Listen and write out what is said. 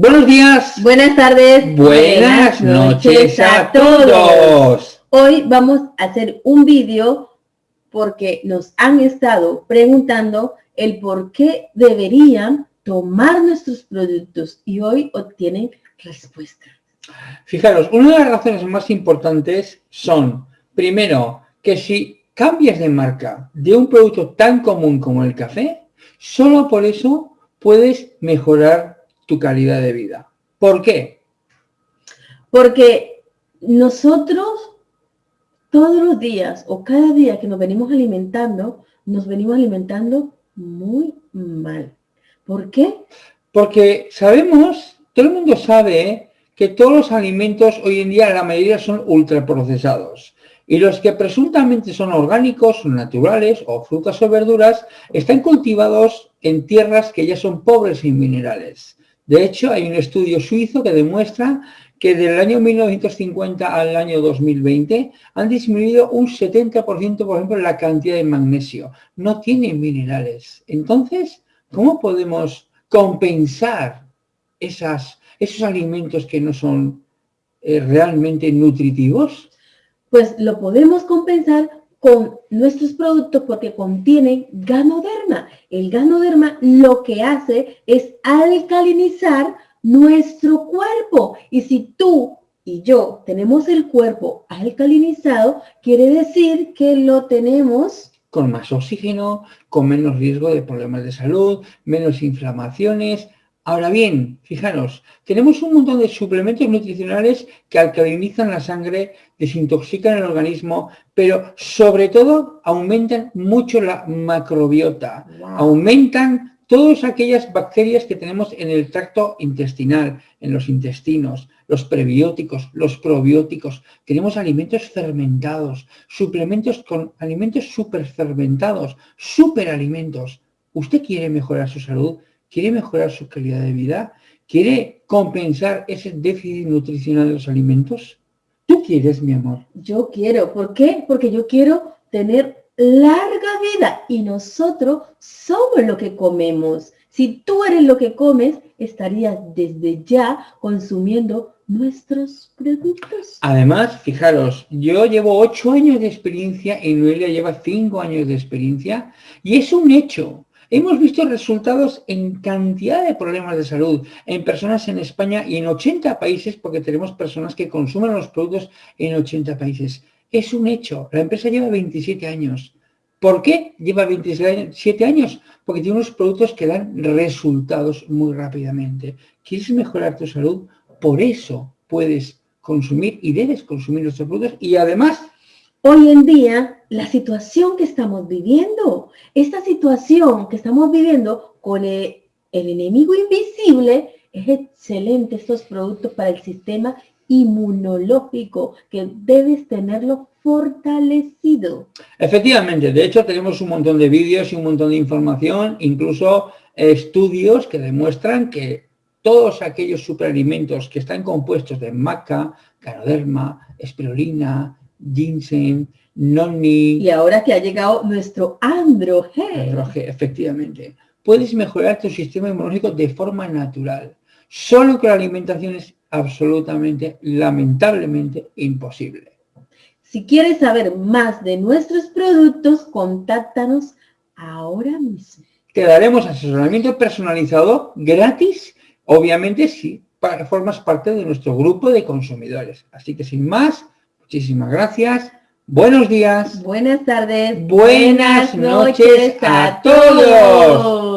Buenos días. Buenas tardes. Buenas, noches, a todos. Hoy vamos a hacer un vídeo porque nos han estado preguntando el por qué deberían tomar nuestros productos y hoy obtienen respuesta. Fijaros, una de las razones más importantes son, primero, que si cambias de marca de un producto tan común como el café, solo por eso puedes mejorar tu calidad de vida. ¿Por qué? Porque nosotros todos los días o cada día que nos venimos alimentando, nos venimos alimentando muy mal. ¿Por qué? Porque sabemos, todo el mundo sabe que todos los alimentos hoy en día la mayoría son ultraprocesados. Y los que presuntamente son orgánicos, naturales o frutas o verduras, están cultivados en tierras que ya son pobres en minerales. De hecho, hay un estudio suizo que demuestra que del año 1950 al año 2020 han disminuido un 70%, por ejemplo, la cantidad de magnesio. No tienen minerales. Entonces, ¿cómo podemos compensar esos alimentos que no son eh, realmente nutritivos? Pues lo podemos compensar con nuestros productos porque contienen ganoderma. El ganoderma lo que hace es alcalinizar nuestro cuerpo. Y si tú y yo tenemos el cuerpo alcalinizado, quiere decir que lo tenemos con más oxígeno, con menos riesgo de problemas de salud, menos inflamaciones, Ahora bien, fijaros, tenemos un montón de suplementos nutricionales que alcalinizan la sangre, desintoxican el organismo, pero sobre todo aumentan mucho la macrobiota, aumentan todas aquellas bacterias que tenemos en el tracto intestinal, en los intestinos, los prebióticos, los probióticos. Tenemos alimentos fermentados, suplementos con alimentos superfermentados, superalimentos. ¿Usted quiere mejorar su salud? Quiere mejorar su calidad de vida, quiere compensar ese déficit nutricional de los alimentos. ¿Tú quieres, mi amor? Yo quiero. ¿Por qué? Porque yo quiero tener larga vida y nosotros somos lo que comemos. Si tú eres lo que comes, estarías desde ya consumiendo nuestros productos. Además, fijaros, yo llevo ocho años de experiencia y Noelia lleva cinco años de experiencia y es un hecho Hemos visto resultados en cantidad de problemas de salud en personas en España y en 80 países, porque tenemos personas que consumen los productos en 80 países. Es un hecho. La empresa lleva 27 años. ¿Por qué lleva 27 años? Porque tiene unos productos que dan resultados muy rápidamente. ¿Quieres mejorar tu salud? Por eso puedes consumir y debes consumir nuestros productos y además Hoy en día, la situación que estamos viviendo, esta situación que estamos viviendo con el, enemigo invisible, es excelente estos productos para el sistema inmunológico, que debes tenerlo fortalecido. Efectivamente, de hecho tenemos un montón de vídeos y un montón de información, incluso estudios que demuestran que todos aquellos superalimentos que están compuestos de maca, canoderma, espirulina, ginseng, noni... Y ahora que ha llegado nuestro Andro G, efectivamente. Puedes mejorar tu sistema inmunológico de forma natural. Solo que la alimentación es absolutamente, lamentablemente, imposible. Si quieres saber más de nuestros productos, contáctanos ahora mismo. Te daremos asesoramiento personalizado gratis, obviamente si formas parte de nuestro grupo de consumidores. Así que sin más, Muchísimas gracias. Buenos días. Buenas tardes. Buenas, noches a todos.